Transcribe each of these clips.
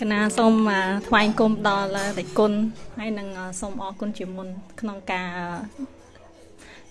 កណាសូមថ្វាយគុំដល់តេគុណហើយនឹងសូមអរគុណជាមុន ក្នុងការ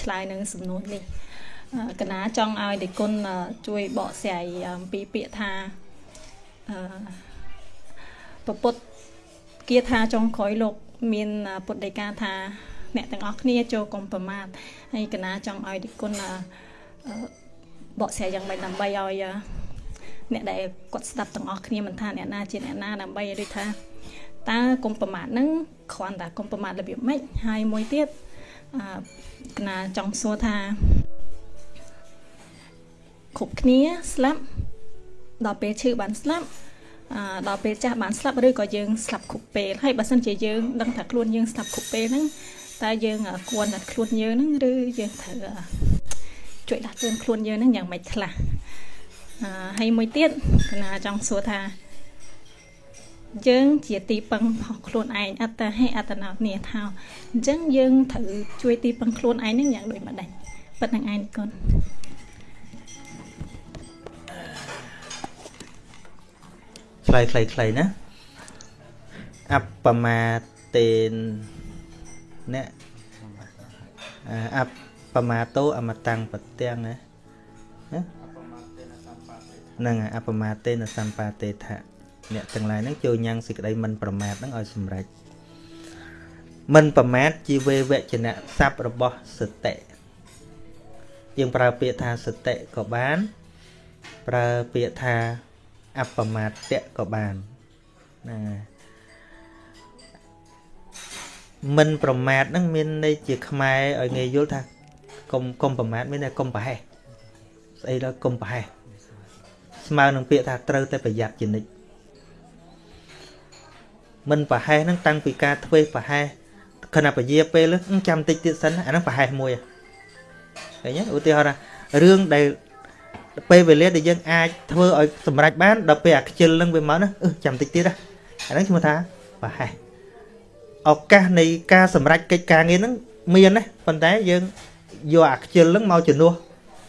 ឆ្លើយនឹងសំណួរនេះកណាចង់ឲ្យតេគុណជួយបកស្រាយអំពីពាក្យថាអឺពុទ្ធគាថាចុងក្រោយលោក មានពុទ្ធដីកាថា អ្នកទាំងអស់គ្នាចូលកុំប្រមាទហើយកណាចង់ឲ្យតេគុណបកស្រាយយ៉ាងម៉េចដើម្បីឲ្យ អ្នកដែលគាត់ស្ដាប់ទាំងអស់គ្នាមិនថាអ្នកណាជាអ្នកណាដើម្បីឲ្យដូចថាតើគុំប្រមាថនឹងគ្រាន់តែគុំប្រមាថរបៀបម៉េចហើយមួយទៀតអឺកណាចង់សួរថាគ្រប់គ្នាស្លាប់ដល់ពេលឈឺបានស្លាប់អឺដល់ពេលចាស់បានស្លាប់ឬក៏យើងស្លាប់គ្រប់ពេលហើយបើសិនជាយើងដឹងថាខ្លួនយើងស្លាប់គ្រប់ពេលហ្នឹងតើយើងគួរតែខ្លួនយើងហ្នឹងឬយើងត្រូវជួយដាស់តឿនខ្លួនយើងហ្នឹងយ៉ាងម៉េចខ្លះ ហើយមួយទៀតកណាចង់សួរថា យើងជាទីពឹងរបស់ខ្លួនឯងអត្តហេអត្តនោនីថាអញ្ចឹងយើងត្រូវជួយទីពឹងខ្លួនឯងនឹងយ៉ាងដូចម្ដេចប៉ុណ្្នឹងឯងកូនខ្លីខ្លីខ្លីណាអបមាតេនអ្នកអបមាតោអមតាំងប្រទាំងណាហ្នឹងអបមាទេនសម្បាទេថៈអ្នកទាំងឡាយហ្នឹងចូលញ៉ាំងសេចក្តីមិនប្រមាទហ្នឹងឲ្យសម្រេចមិនប្រមាទជីវេវចនៈស័ព្ទរបស់សតិយើងប្រើពាក្យថាសតិក៏បាន ប្រើពាក្យថាអបមាទៈក៏បានណាមិនប្រមាទហ្នឹងមានន័យជាខ្មែរឲ្យងាយយល់ថាកុំកុំប្រមាទមានតែកុំប្រហែសស្អីដល់កុំប្រហែស ស្មើនឹងពាក្យថាត្រូវតែប្រយ័ត្នជានិច្ចមិនប្រហែសហ្នឹងតាំងពីការធ្វើប្រហែសខណៈពជាពេលចាំតិចទៀតសិនអាហ្នឹងប្រហែសមួយឃើញឧទាហរណ៍ថារឿងដែលពេលវេលាដែលយើងអាចធ្វើឲ្យសម្រេចបានដល់ពេលអាខ្ជិលនឹងវាមកណាអឺចាំតិចទៀតអាហ្នឹងឈ្មោះថាប្រហែសឱកាសនៃការសម្រេចកិច្ចការងារហ្នឹងមានណាប៉ុន្តែយើងយកអាខ្ជិលហ្នឹងមកជំនួស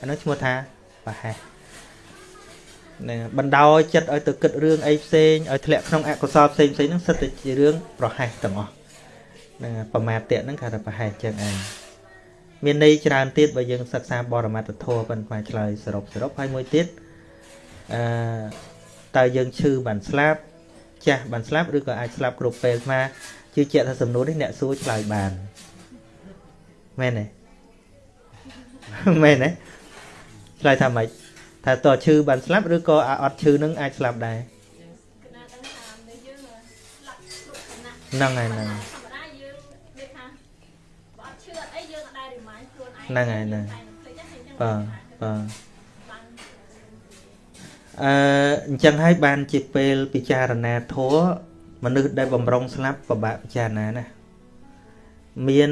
អាហ្នឹងឈ្មោះថាប្រហែស នឹងបណ្ដោយចិត្តឲ្យទៅគិតរឿងអីផ្សេងឲ្យធ្លាក់ក្នុងអកុសលផ្សេងផ្សេងហ្នឹងសិតតែជារឿងប្រហែសទាំងអស់នឹងប្រមាទៈហ្នឹងគេថាប្រហែសចឹងឯងមានន័យច្រើនទៀតបើយើងសិក្សាបរមត្ថធម៌ប៉ុន្តែឆ្លើយសរុបសរុបហើយមួយទៀតអឺតើយើងឈឺបានស្លាប់ចាស់បានស្លាប់ឬក៏អាចស្លាប់គ្រប់ពេលស្មាជឿជាក់ថាសំណួរនេះអ្នកសួរឆ្លើយបានមែនទេមែនទេឆ្លើយថាម៉េច ថាតើឈឺបានស្លាប់ឬក៏អត់ឈឺនឹងអាចស្លាប់ដែរហ្នឹងហើយហ្នឹងហ្នឹងហើយហ្នឹងបាទបាទអឺអញ្ចឹងហើយបានជាពេលពិចារណាធัวមនុស្សដែលបំរុងស្លាប់ពិបាកពិចារណាណាមាន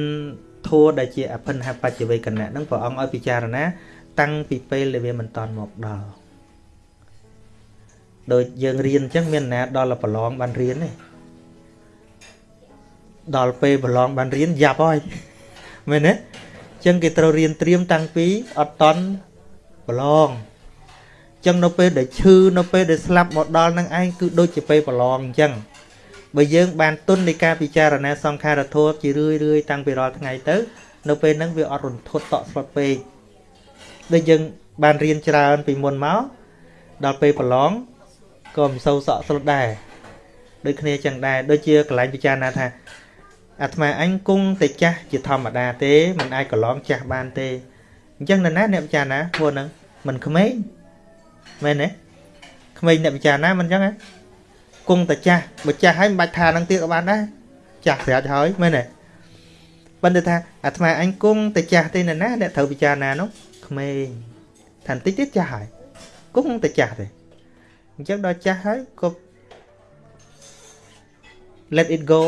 ធัวដែលជាអភិនហបច្ចវេកណៈហ្នឹងព្រះអង្គឲ្យពិចារណា តាំងពីពេលដែលវាមិនតន់មកដល់ដូចយើងរៀនអញ្ចឹងមានណាដល់ប្រឡងបានរៀនទេដល់ពេលប្រឡងបានរៀនយ៉ាប់ហើយមែនទេអញ្ចឹងគេត្រូវរៀនត្រៀមតាំងពីអត់តន់ប្រឡងអញ្ចឹងនៅពេលដែលឈឺនៅពេលដែលស្លាប់មកដល់នឹងឯងគឺដូចជាពេលប្រឡងអញ្ចឹងបើយើងបានទុននៃការពិចារណាសង្ខារធម៌ជារឿយរឿយតាំងពីរាល់ថ្ងៃទៅ នៅពេលហ្នឹងវាអត់រន្ធត់តក់ស្លុតពេក ដូចយើងបានរៀនច្រើនពីមុនមកដល់ពេលប្រឡងក៏មិនសូវសក់ស្លុតដែរដូចគ្នាចឹងដែរដូចជាកន្លែងពិចារណាថាអាត្មាអញគង់តែចាស់ជាធម្មតាទេមិនអាចកន្លងចាស់បានទេអញ្ចឹងនៅណាអ្នកពិចារណាព្រោះហ្នឹងមិនក្មេងមែនទេក្មេងអ្នកពិចារណាមិនអញ្ចឹងហ៎គង់តែចាស់បើចាស់ហើយមិនបាច់ថានឹងទៀតក៏បានដែរចាស់ស្រាប់ហើយមែនទេប៉ុន្តែថាអាត្មាអញគង់តែចាស់ទេនៅណាអ្នកត្រូវពិចារណានោះ ក្មេងថាបន្តិចទៀតចាស់ហើយគង់តែចាស់ទេអញ្ចឹងដល់ចាស់ហើយក៏ let it go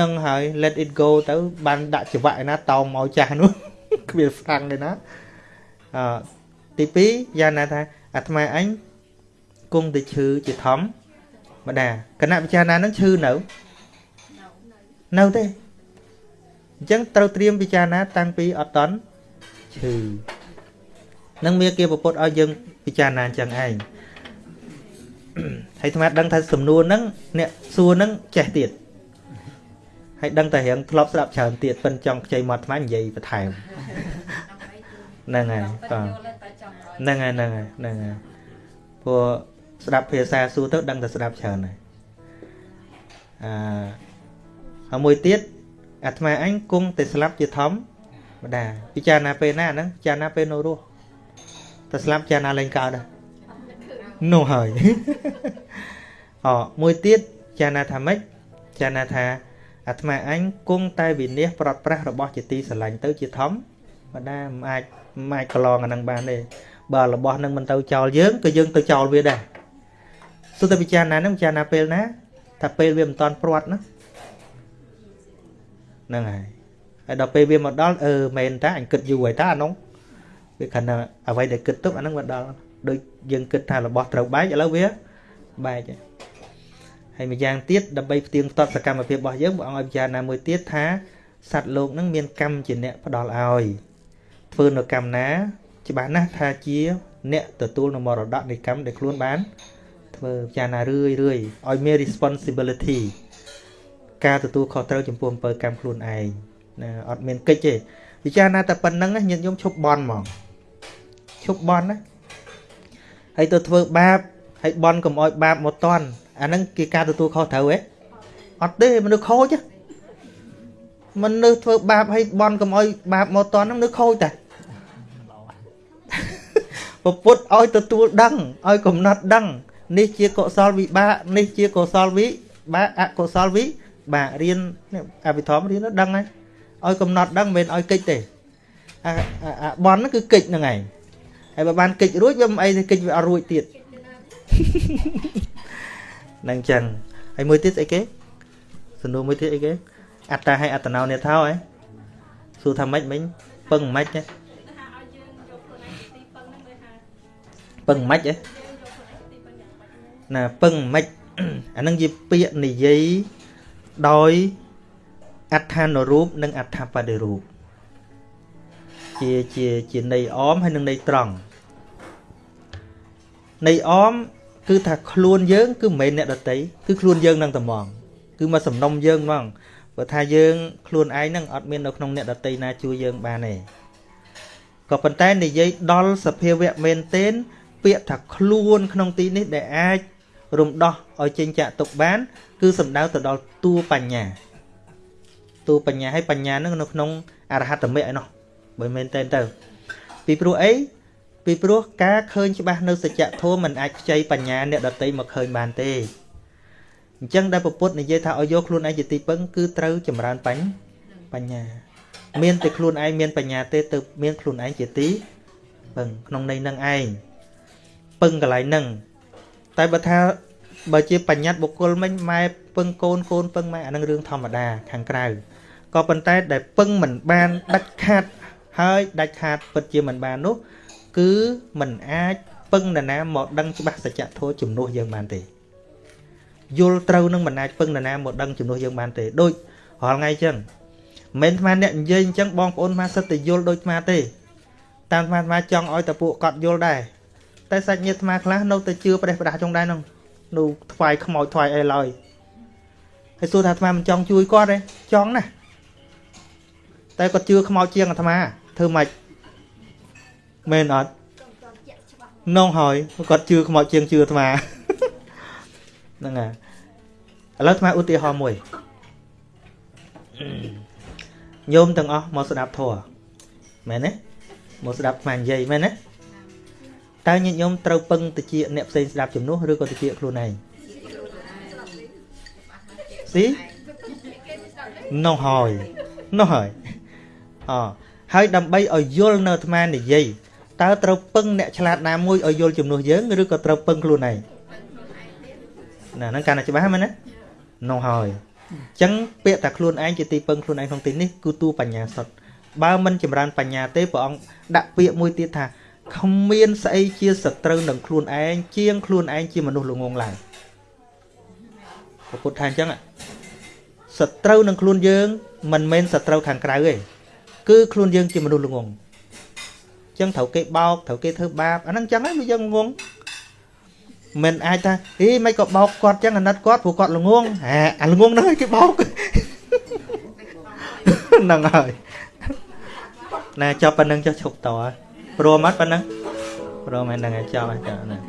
នឹងហើយ let it go ទៅ បានដាក់ច្រវាក់ឯណាតោងមកចាស់នោះគ្មានហ្វ្រាំងទេណាអឺទី2យ៉ាងណាថាអាត្មាអញគង់តែឈឺជាធម្មម្ដាគណៈពិចារណានឹងឈឺនៅនៅទេ អញ្ចឹងត្រូវត្រៀមពិចារណាតាំងពីអត់តន់ឈឺនឹងមានគេប្រពុតឲ្យយើងពិចារណាអញ្ចឹងឯងហើយអាត្មាដឹងថាសំណួរហ្នឹងអ្នកសួរហ្នឹងចេះទៀតហើយដឹងតែរៀងធ្លាប់ស្ដាប់ច្រើនទៀតប៉ិនចង់ខ្ចីមកអាត្មានិយាយបន្ថែមហ្នឹងហើយបាទហ្នឹងហើយហ្នឹងហើយហ្នឹងហើយព្រោះស្ដាប់ភាសាសួរទៅដឹងតែស្ដាប់ច្រើនហើយអឺហើយមួយទៀត អាត្មាអញគង់តែស្លាប់ជាធម្មតាពិចារណាពេលណាហ្នឹងពិចារណាពេលនៅរស់តែស្លាប់ពិចារណាលែងកើតដែរនោះហើយអមួយទៀតចារណាថាម៉េចចារណាថាអាត្មាអញគង់តែវិនិច្ឆ័យប្រត់ប្រាស់របស់ជាទីស្រឡាញ់ទៅជាធម្មតាមិនអាចមិនអាចកន្លងអានឹងបានទេបើរបស់នឹងមិនទៅចោលយើងក៏យើងទៅចោលវាដែរសុទ្ធតែពិចារណានឹងពិចារណាពេលណាថាពេលវាមិនតាន់ព្រាត់ណា ហ្នឹងហើយហើយដល់ពេលវាមកដល់អឺមែនតាអញគិតយូរហើយតាអានោះវាខណៈអ្វីដែលគិតទុកអានឹងមកដល់ដូចយើងគិតថារបស់ត្រូវបែកឥឡូវវាបែកហើយម្យ៉ាងទៀតដើម្បីផ្ទៀងផ្ទាត់សកម្មភាពរបស់យើងព្រះអង្គឲ្យពិចារណាមួយទៀតថាសត្វលោកនឹងមានកម្មជាអ្នកផ្ដល់ឲ្យធ្វើនៅកម្មណា ច្បាស់ណាស់ថាជាអ្នកទទួលនៅមរតកនៃកម្មដែលខ្លួនបានធ្វើពិចារណារឿយរឿយឲ្យមាន responsibility ការទទួលខុសត្រូវចំពោះអំពើកម្មខ្លួនឯងណាអត់មានកិច្ចទេពិចារណាតែប៉ុណ្្នឹងញាតិញោមឈប់បន់ហ្មងឈប់បន់ណាហើយទៅធ្វើបាបហើយបន់កុំអោយបាបមកតន់អាហ្នឹងគេការទទួលខុសត្រូវហ៎អត់ទេមនុស្សខូចមនុស្សធ្វើបាបហើយបន់កុំអោយបាបមកតន់ហ្នឹងនៅខូចតែពពុទ្ធឲ្យទទួលដឹងឲ្យកំណត់ដឹង នេះជាកុសលវិបាកនេះជាកុសលវិបាកអកុសលវិបាក រៀនអភិធម្មរៀនដឹងហើយឲ្យកំណត់ដឹងមិនមែនឲ្យកិច្ចទេអាបនហ្នឹងគឺកិច្ចហ្នឹងឯងហើយបើបានកិច្ចរួចវាមិនអីទេកិច្ចវាអត់រួចទៀតនឹងចឹងហើយមួយទៀតស្អីគេសំណួរមួយទៀតអីគេអត្តាហើយអត្តណោនេថោហ៎សួរថាម៉េចមិញពឹងម៉េចណាពឹងម៉េចហ៎ណាពឹងម៉េចអានឹងជាពាក្យនិយាយ ដោយអត្ថានុរូបនិងអត្ថបដិរូបជាជាជាន័យអមហើយនិងន័យត្រង់ន័យអមគឺថាខ្លួនយើង គឺមិនមែនអ្នកដតីគឺខ្លួនយើងនឹងតែហ្មងគឺមកសំណុំយើងហ្មងព្រោះថាយើងខ្លួនឯងនឹងអត់មាននៅក្នុងអ្នកដតីណាជួយយើងបានទេក៏ប៉ុន្តែនិយាយដល់សភាវៈមែនទែនពាក្យថាខ្លួនក្នុងទីនេះដែលអាច រំដោះឲ្យចេញចាក់ទុកបាន គឺសំដៅទៅដល់តួបញ្ញាតួបញ្ញាហើយបញ្ញានឹងនៅក្នុងអរហត្តមិឯណោះបើមែនតើទៅ ពីព្រោះអីពីព្រោះការឃើញច្បាស់នៅសច្ចធម៌មិនអាចខ្ចីបញ្ញាអ្នកដតីមកឃើញបានទេអញ្ចឹងដែលពុទ្ធនិយាយថាឲ្យយកខ្លួនឯងជាទីពឹងគឺត្រូវចម្រើនបញ្ញបញ្ញាមានតែខ្លួនឯងមានបញ្ញាទេទៅមានខ្លួនឯងជាទីពឹងក្នុងន័យនឹងឯងពឹងកន្លែងហ្នឹង តែបើថាបើជាបញ្ញត្តិបុគ្គលមិញម៉ែពឹងកូនកូនពឹងម៉ែអានឹងរឿងធម្មតាខាងក្រៅក៏ប៉ុន្តែដែលពឹងមិនបានដាច់ខាតហើយដាច់ខាតពិតជាមិនបាននោះ គឺមិនអាចពឹងនរណាមកដឹងច្បាស់សច្ចធម៌ជំនួសយើងបានទេយល់ត្រូវនឹងមិនអាចពឹងនរណាមកដឹងជំនួសយើងបានទេដូចរាល់ថ្ងៃចឹងមិនមែនអាអ្នកនិយាយអញ្ចឹងបងប្អូនមកសិតតែយល់ដូចអាទេតាមអាអាចង់ឲ្យតែពួកគាត់យល់ដែរ តែសាច់ញាតិអាខ្លះនៅតែជឿប្រេះប្រដាស់ចុងដែរនោះនៅថ្វាយខ្មោចថ្វាយអីឡើយហើយសួរថាអាត្មាមិនចង់ជួយគាត់ទេចង់ណាតែគាត់ជឿខ្មោចជាងអាត្មាធ្វើម៉េចមែនអត់នងហើយគាត់ជឿខ្មោចជាងជឿអាត្មាហ្នឹងហើយឥឡូវអាត្មាឧទាហរណ៍មួយញោមទាំងអស់មកស្ដាប់ធម៌មែនទេមកស្ដាប់អាត្មានិយាយមែនទេ តើញាតិញោមត្រូវពឹងទៅជាអ្នកផ្សេងស្ដាប់ជំនួសឬក៏ទៅជាខ្លួនឯងស៊ីនោះហើយនោះហើយអហើយដើម្បីឲ្យយល់នៅអាត្មានិយាយតើត្រូវពឹងអ្នកឆ្លាតណាមួយឲ្យយល់ជំនួសយើងឬក៏ត្រូវពឹងខ្លួនឯងណាហ្នឹងកាន់តែច្បាស់មែនណានោះហើយអញ្ចឹងពាក្យថាខ្លួនឯងជាទីពឹងខ្លួនឯងក្នុងទីនេះគឺតួបញ្ញាសុទ្ធបើមិនចម្រើនបញ្ញាទេព្រះអង្គដាក់ពាក្យមួយទៀតថា គ្មានស្អីជាសត្រូវនឹងខ្លួនឯងជាងខ្លួនឯងជាមនុស្សល្ងងឡើងពុទ្ធថាអញ្ចឹងសត្រូវនឹងខ្លួនយើងមិនមែនសត្រូវខាងក្រៅទេគឺខ្លួនយើងជាមនុស្សល្ងងអញ្ចឹងត្រូវគេបោកត្រូវគេធ្វើបាបអាហ្នឹងអញ្ចឹងហើយវាយើងងងមិនអាចថាអីមិនក៏បោកគាត់ចឹងអាណិតគាត់ព្រោះគាត់ល្ងងអាអាល្ងងហ្នឹងឲ្យគេបោកហ្នឹងហើយណាចប់ប៉ុណ្្នឹងចុះឈប់ត ព្រមអត់ប៉ុណ្្នឹងព្រមហ្នឹងហើយចប់ហើយចប់ហ្នឹង